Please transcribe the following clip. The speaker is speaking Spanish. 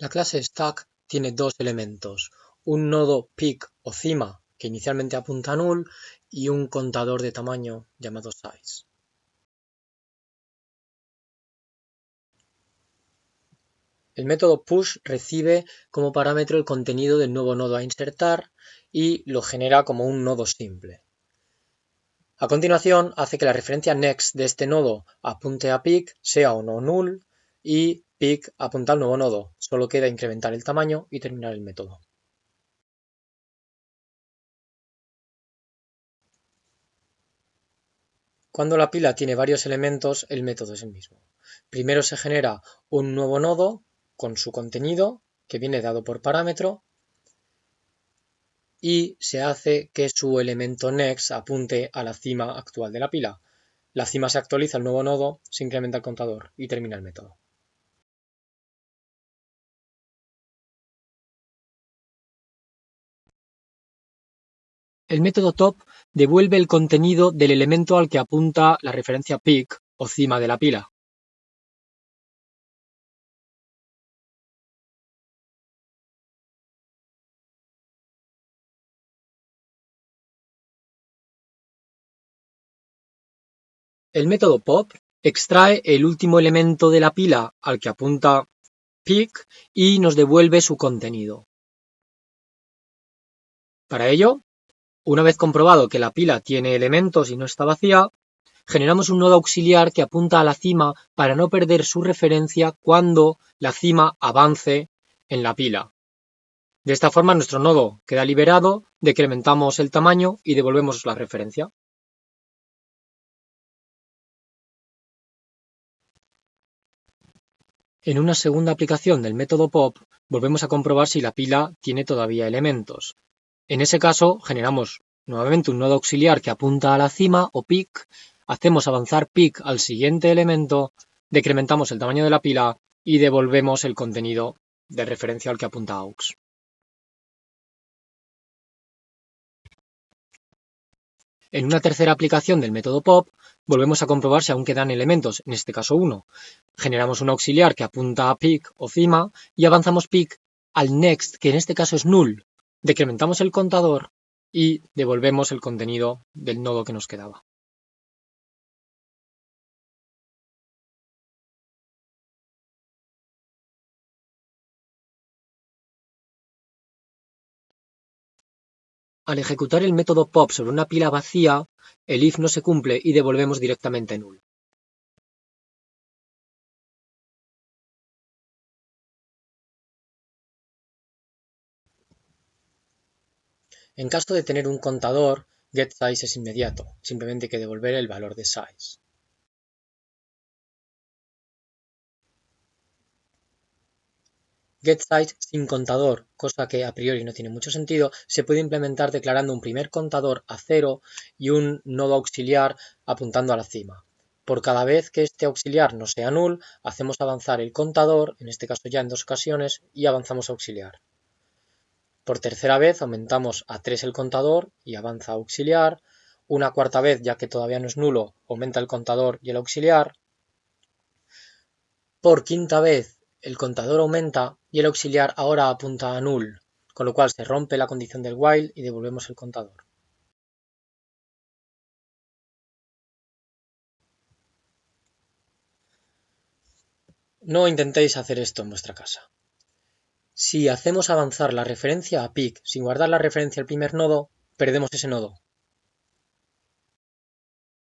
La clase Stack tiene dos elementos, un nodo pick o cima que inicialmente apunta a null y un contador de tamaño llamado size. El método push recibe como parámetro el contenido del nuevo nodo a insertar y lo genera como un nodo simple. A continuación, hace que la referencia next de este nodo apunte a pick sea o no null y pick apunta al nuevo nodo. Solo queda incrementar el tamaño y terminar el método. Cuando la pila tiene varios elementos, el método es el mismo. Primero se genera un nuevo nodo con su contenido, que viene dado por parámetro, y se hace que su elemento next apunte a la cima actual de la pila. La cima se actualiza al nuevo nodo, se incrementa el contador y termina el método. El método top devuelve el contenido del elemento al que apunta la referencia pick o cima de la pila. El método pop extrae el último elemento de la pila al que apunta pick y nos devuelve su contenido. Para ello, una vez comprobado que la pila tiene elementos y no está vacía, generamos un nodo auxiliar que apunta a la cima para no perder su referencia cuando la cima avance en la pila. De esta forma nuestro nodo queda liberado, decrementamos el tamaño y devolvemos la referencia. En una segunda aplicación del método pop, volvemos a comprobar si la pila tiene todavía elementos. En ese caso, generamos nuevamente un nodo auxiliar que apunta a la cima o pick, hacemos avanzar pick al siguiente elemento, decrementamos el tamaño de la pila y devolvemos el contenido de referencia al que apunta aux. En una tercera aplicación del método pop, volvemos a comprobar si aún quedan elementos, en este caso uno. Generamos un auxiliar que apunta a pick o cima y avanzamos pick al next, que en este caso es null, decrementamos el contador y devolvemos el contenido del nodo que nos quedaba. Al ejecutar el método pop sobre una pila vacía, el if no se cumple y devolvemos directamente null. En caso de tener un contador, getSize es inmediato, simplemente hay que devolver el valor de size. GetSize sin contador, cosa que a priori no tiene mucho sentido, se puede implementar declarando un primer contador a cero y un nodo auxiliar apuntando a la cima. Por cada vez que este auxiliar no sea null, hacemos avanzar el contador, en este caso ya en dos ocasiones, y avanzamos auxiliar. Por tercera vez aumentamos a 3 el contador y avanza auxiliar. Una cuarta vez, ya que todavía no es nulo, aumenta el contador y el auxiliar. Por quinta vez el contador aumenta y el auxiliar ahora apunta a null, con lo cual se rompe la condición del while y devolvemos el contador. No intentéis hacer esto en vuestra casa. Si hacemos avanzar la referencia a pick sin guardar la referencia al primer nodo, perdemos ese nodo.